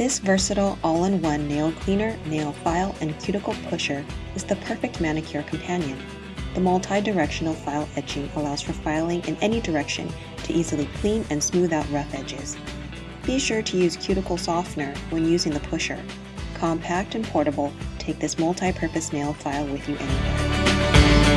This versatile all-in-one nail cleaner, nail file, and cuticle pusher is the perfect manicure companion. The multi-directional file etching allows for filing in any direction to easily clean and smooth out rough edges. Be sure to use cuticle softener when using the pusher. Compact and portable, take this multi-purpose nail file with you anywhere.